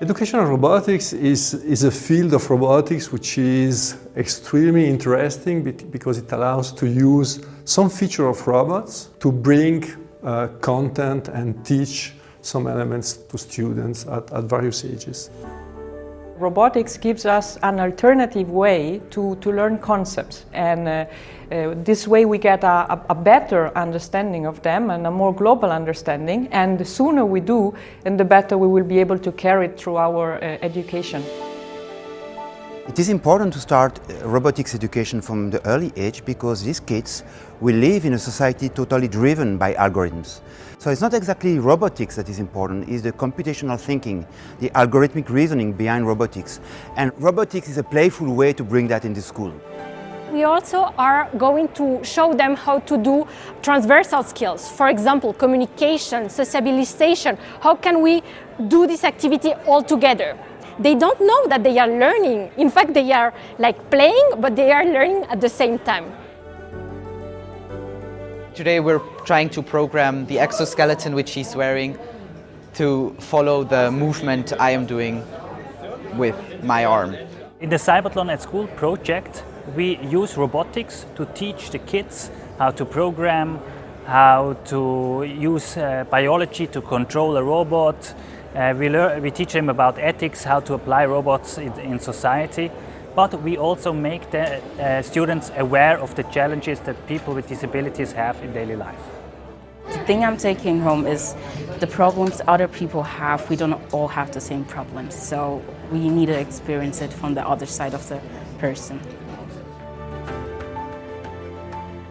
Educational robotics is, is a field of robotics which is extremely interesting because it allows to use some feature of robots to bring uh, content and teach some elements to students at, at various ages. Robotics gives us an alternative way to, to learn concepts and uh, uh, this way we get a, a, better understanding of them and a more global understanding and the sooner we do and the better we will be able to carry it through our uh, education. It is important to start uh, robotics education from the early age because these kids will live in a society totally driven by algorithms. So it's not exactly robotics that is important, it's the computational thinking, the algorithmic reasoning behind robotics. And robotics is a playful way to bring that into school. We also are going to show them how to do transversal skills. For example, communication, sociabilization. How can we do this activity all together? They don't know that they are learning. In fact, they are like playing, but they are learning at the same time. Today we're trying to program the exoskeleton which he's wearing to follow the movement I am doing with my arm. In the Cybathlon at School project, we use robotics to teach the kids how to program, how to use uh, biology to control a robot, uh, we, learn, we teach them about ethics, how to apply robots in, in society, but we also make the uh, students aware of the challenges that people with disabilities have in daily life. The thing I'm taking home is the problems other people have, we don't all have the same problems, so we need to experience it from the other side of the person.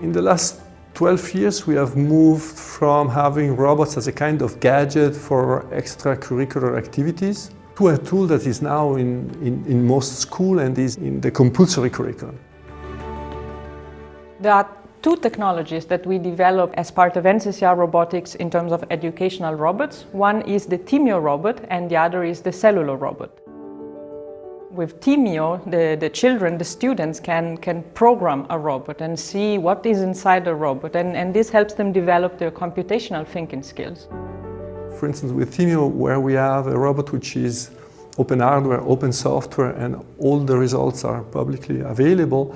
In the last 12 years we have moved from having robots as a kind of gadget for extracurricular activities to a tool that is now in, in, in most school and is in the compulsory curriculum. There are two technologies that we develop as part of NCCR robotics in terms of educational robots. One is the Thymio robot and the other is the Cellulo robot. With Thymio, the, the children, the students can, can program a robot and see what is inside the robot and, and this helps them develop their computational thinking skills. For instance, with Thymio, where we have a robot which is open hardware, open software, and all the results are publicly available,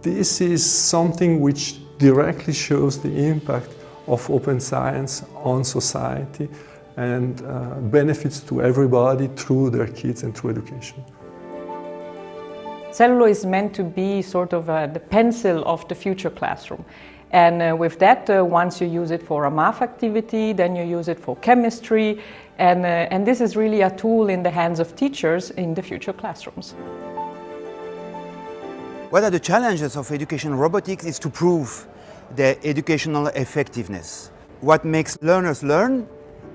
this is something which directly shows the impact of open science on society and uh, benefits to everybody through their kids and through education. Cellulo is meant to be sort of uh, the pencil of the future classroom. And uh, with that, uh, once you use it for a math activity, then you use it for chemistry, and, uh, and this is really a tool in the hands of teachers in the future classrooms. What are the challenges of education robotics is to prove their educational effectiveness. What makes learners learn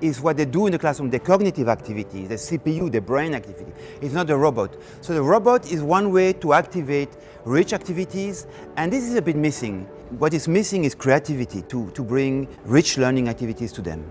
is what they do in the classroom, the cognitive activity, the CPU, the brain activity. It's not a robot. So the robot is one way to activate rich activities, and this is a bit missing. What is missing is creativity to, to bring rich learning activities to them.